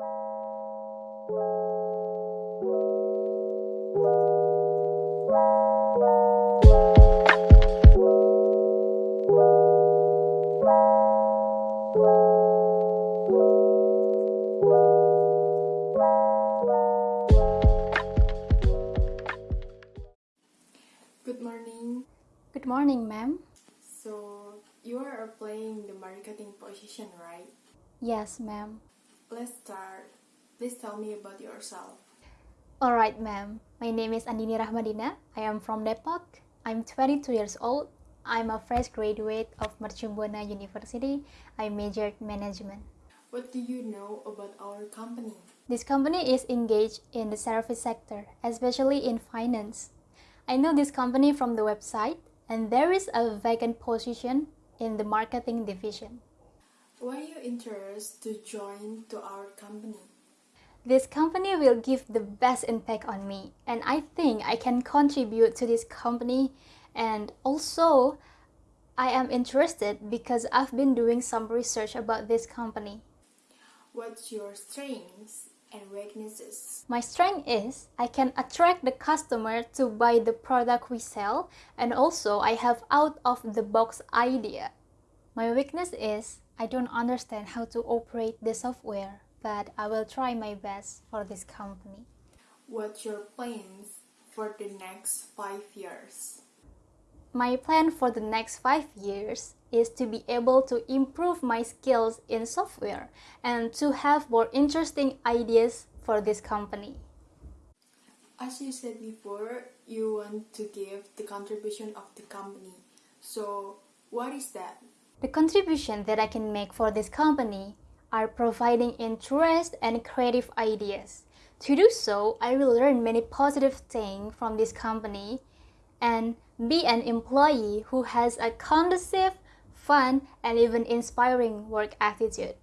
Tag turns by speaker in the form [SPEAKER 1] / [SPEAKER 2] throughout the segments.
[SPEAKER 1] Good morning.
[SPEAKER 2] Good morning, ma'am.
[SPEAKER 1] So, you are applying the marketing position, right?
[SPEAKER 2] Yes, ma'am.
[SPEAKER 1] Let's start. Please tell me about yourself.
[SPEAKER 2] Alright, ma'am. My name is Andini Rahmadina. I am from Depok. I'm 22 years old. I'm a fresh graduate of Mercubuana University. I majored management.
[SPEAKER 1] What do you know about our company?
[SPEAKER 2] This company is engaged in the service sector, especially in finance. I know this company from the website, and there is a vacant position in the marketing division.
[SPEAKER 1] Why are you interested to join to our company?
[SPEAKER 2] This company will give the best impact on me, and I think I can contribute to this company. And also, I am interested because I've been doing some research about this company.
[SPEAKER 1] What's your strengths and weaknesses?
[SPEAKER 2] My strength is I can attract the customer to buy the product we sell, and also I have out of the box idea. My weakness is I don't understand how to operate the software, but I will try my best for this company.
[SPEAKER 1] What's your plans for the next five years?
[SPEAKER 2] My plan for the next five years is to be able to improve my skills in software and to have more interesting ideas for this company.
[SPEAKER 1] As you said before, you want to give the contribution of the company. So, what is that?
[SPEAKER 2] The contribution that I can make for this company are providing interest and creative ideas. To do so, I will learn many positive things from this company and be an employee who has a conducive, fun, and even inspiring work attitude.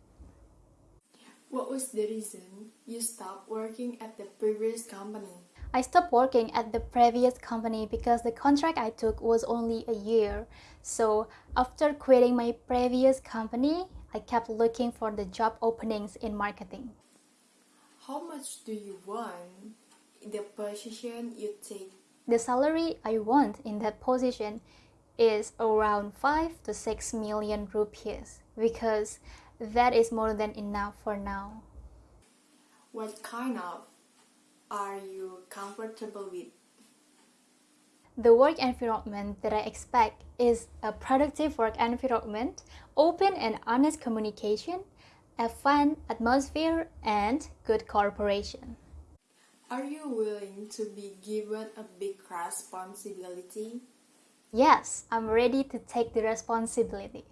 [SPEAKER 1] What was the reason you stopped working at the previous company?
[SPEAKER 2] I stopped working at the previous company because the contract I took was only a year. So after quitting my previous company, I kept looking for the job openings in marketing.
[SPEAKER 1] How much do you want in the position you take?
[SPEAKER 2] The salary I want in that position is around 5 to 6 million rupees because that is more than enough for now.
[SPEAKER 1] What kind of are you comfortable with?
[SPEAKER 2] The work environment that I expect is a productive work environment, open and honest communication, a fun atmosphere, and good cooperation.
[SPEAKER 1] Are you willing to be given a big responsibility?
[SPEAKER 2] Yes, I'm ready to take the responsibility.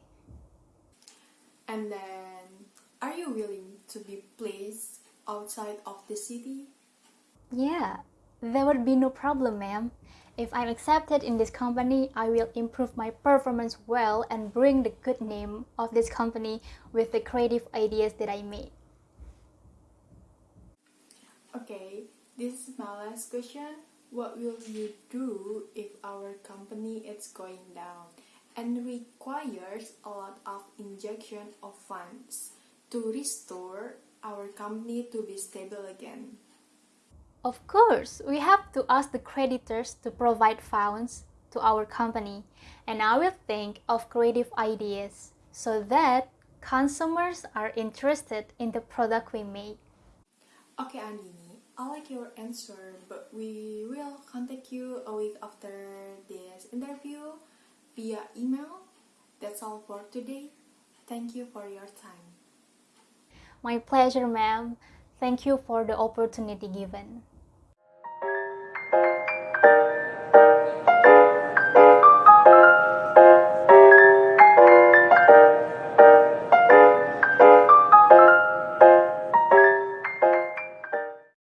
[SPEAKER 1] And then, are you willing to be placed outside of the city?
[SPEAKER 2] Yeah, there would be no problem, ma'am. If I'm accepted in this company, I will improve my performance well and bring the good name of this company with the creative ideas that I made.
[SPEAKER 1] Okay, this is my last question. What will you do if our company is going down and requires a lot of injection of funds to restore our company to be stable again?
[SPEAKER 2] Of course, we have to ask the creditors to provide funds to our company, and I will think of creative ideas so that consumers are interested in the product we make.
[SPEAKER 1] Okay, Andini, I like your answer, but we will contact you a week after this interview via email. That's all for today. Thank you for your time.
[SPEAKER 2] My pleasure, ma'am. Thank you for the opportunity given.